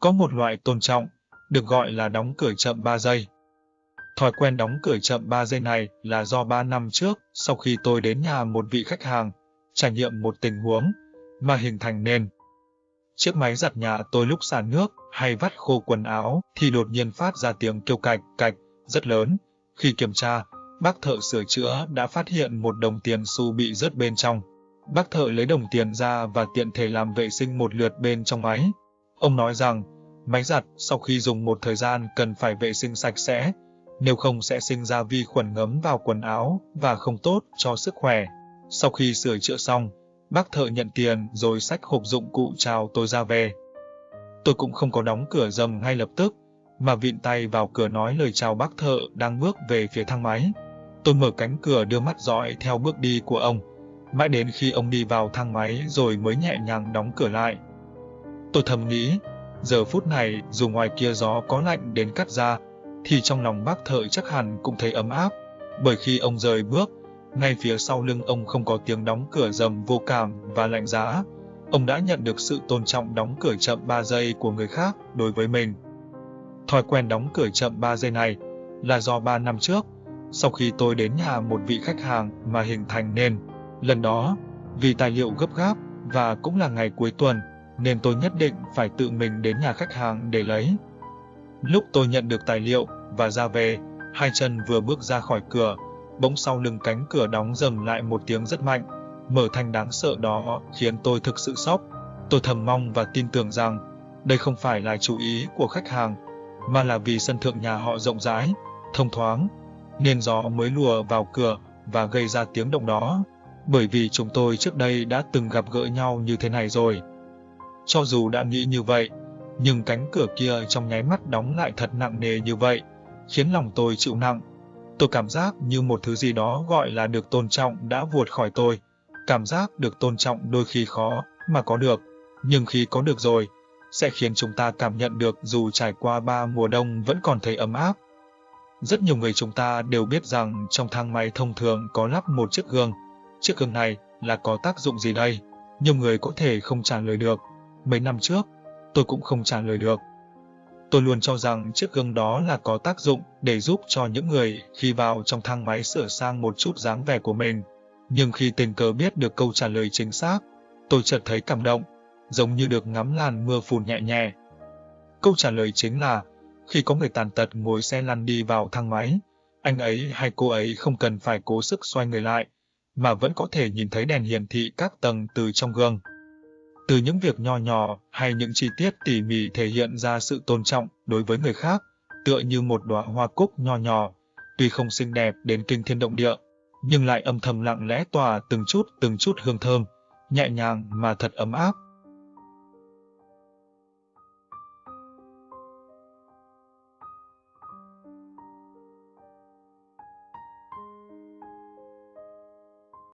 Có một loại tôn trọng, được gọi là đóng cửa chậm 3 giây. Thói quen đóng cửa chậm 3 giây này là do 3 năm trước, sau khi tôi đến nhà một vị khách hàng, trải nghiệm một tình huống, mà hình thành nên. Chiếc máy giặt nhà tôi lúc xả nước hay vắt khô quần áo thì đột nhiên phát ra tiếng kêu cạch cạch rất lớn. Khi kiểm tra, bác thợ sửa chữa đã phát hiện một đồng tiền xu bị rớt bên trong. Bác thợ lấy đồng tiền ra và tiện thể làm vệ sinh một lượt bên trong máy. Ông nói rằng, máy giặt sau khi dùng một thời gian cần phải vệ sinh sạch sẽ, nếu không sẽ sinh ra vi khuẩn ngấm vào quần áo và không tốt cho sức khỏe. Sau khi sửa chữa xong, bác thợ nhận tiền rồi xách hộp dụng cụ chào tôi ra về. Tôi cũng không có đóng cửa dầm ngay lập tức, mà vịn tay vào cửa nói lời chào bác thợ đang bước về phía thang máy. Tôi mở cánh cửa đưa mắt dõi theo bước đi của ông, mãi đến khi ông đi vào thang máy rồi mới nhẹ nhàng đóng cửa lại. Tôi thầm nghĩ, giờ phút này dù ngoài kia gió có lạnh đến cắt da, thì trong lòng bác thợ chắc hẳn cũng thấy ấm áp, bởi khi ông rời bước, ngay phía sau lưng ông không có tiếng đóng cửa rầm vô cảm và lạnh giá. Ông đã nhận được sự tôn trọng đóng cửa chậm 3 giây của người khác đối với mình. Thói quen đóng cửa chậm 3 giây này là do 3 năm trước, sau khi tôi đến nhà một vị khách hàng mà hình thành nên. Lần đó, vì tài liệu gấp gáp và cũng là ngày cuối tuần, nên tôi nhất định phải tự mình đến nhà khách hàng để lấy. Lúc tôi nhận được tài liệu và ra về, hai chân vừa bước ra khỏi cửa, bỗng sau lưng cánh cửa đóng dầm lại một tiếng rất mạnh, mở thành đáng sợ đó khiến tôi thực sự sốc. Tôi thầm mong và tin tưởng rằng đây không phải là chú ý của khách hàng, mà là vì sân thượng nhà họ rộng rãi, thông thoáng, nên gió mới lùa vào cửa và gây ra tiếng động đó. Bởi vì chúng tôi trước đây đã từng gặp gỡ nhau như thế này rồi. Cho dù đã nghĩ như vậy, nhưng cánh cửa kia trong nháy mắt đóng lại thật nặng nề như vậy, khiến lòng tôi chịu nặng. Tôi cảm giác như một thứ gì đó gọi là được tôn trọng đã vuột khỏi tôi. Cảm giác được tôn trọng đôi khi khó mà có được, nhưng khi có được rồi, sẽ khiến chúng ta cảm nhận được dù trải qua ba mùa đông vẫn còn thấy ấm áp. Rất nhiều người chúng ta đều biết rằng trong thang máy thông thường có lắp một chiếc gương. Chiếc gương này là có tác dụng gì đây? Nhiều người có thể không trả lời được. Mấy năm trước, tôi cũng không trả lời được. Tôi luôn cho rằng chiếc gương đó là có tác dụng để giúp cho những người khi vào trong thang máy sửa sang một chút dáng vẻ của mình. Nhưng khi tình cờ biết được câu trả lời chính xác, tôi chợt thấy cảm động, giống như được ngắm làn mưa phùn nhẹ nhẹ. Câu trả lời chính là, khi có người tàn tật ngồi xe lăn đi vào thang máy, anh ấy hay cô ấy không cần phải cố sức xoay người lại, mà vẫn có thể nhìn thấy đèn hiển thị các tầng từ trong gương. Từ những việc nho nhỏ hay những chi tiết tỉ mỉ thể hiện ra sự tôn trọng đối với người khác, tựa như một đóa hoa cúc nho nhỏ, tuy không xinh đẹp đến kinh thiên động địa, nhưng lại âm thầm lặng lẽ tỏa từng chút từng chút hương thơm, nhẹ nhàng mà thật ấm áp.